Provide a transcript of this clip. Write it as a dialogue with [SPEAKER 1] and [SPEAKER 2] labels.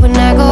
[SPEAKER 1] when I go